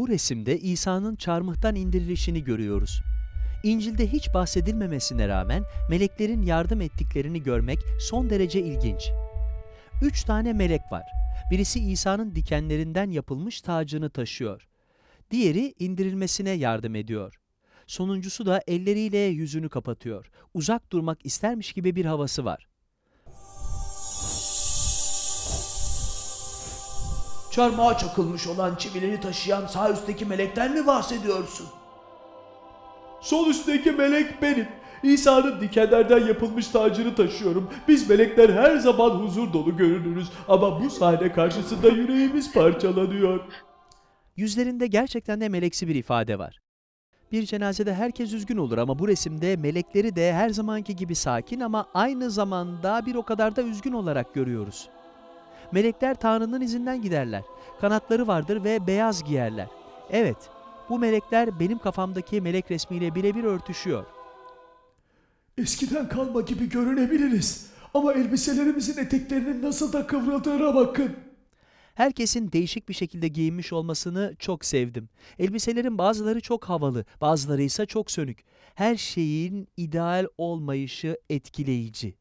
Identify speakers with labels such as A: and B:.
A: Bu resimde İsa'nın çarmıhtan indirilişini görüyoruz. İncil'de hiç bahsedilmemesine rağmen meleklerin yardım ettiklerini görmek son derece ilginç. Üç tane melek var. Birisi İsa'nın dikenlerinden yapılmış tacını taşıyor. Diğeri indirilmesine yardım ediyor. Sonuncusu da elleriyle yüzünü kapatıyor. Uzak durmak istermiş gibi bir havası var.
B: Çarmıha çakılmış olan çivileri taşıyan sağ üstteki melekten mi bahsediyorsun?
C: Sol üstteki melek benim. İsa'nın dikenlerden yapılmış tacını taşıyorum. Biz melekler her zaman huzur dolu görünürüz ama bu sahne karşısında yüreğimiz parçalanıyor.
A: Yüzlerinde gerçekten de meleksi bir ifade var. Bir cenazede herkes üzgün olur ama bu resimde melekleri de her zamanki gibi sakin ama aynı zamanda bir o kadar da üzgün olarak görüyoruz. Melekler Tanrı'nın izinden giderler. Kanatları vardır ve beyaz giyerler. Evet, bu melekler benim kafamdaki melek resmiyle birebir örtüşüyor.
C: Eskiden kalma gibi görünebiliriz. Ama elbiselerimizin eteklerinin nasıl da kıvrıldığına bakın.
A: Herkesin değişik bir şekilde giyinmiş olmasını çok sevdim. Elbiselerin bazıları çok havalı, bazıları ise çok sönük. Her şeyin ideal olmayışı etkileyici.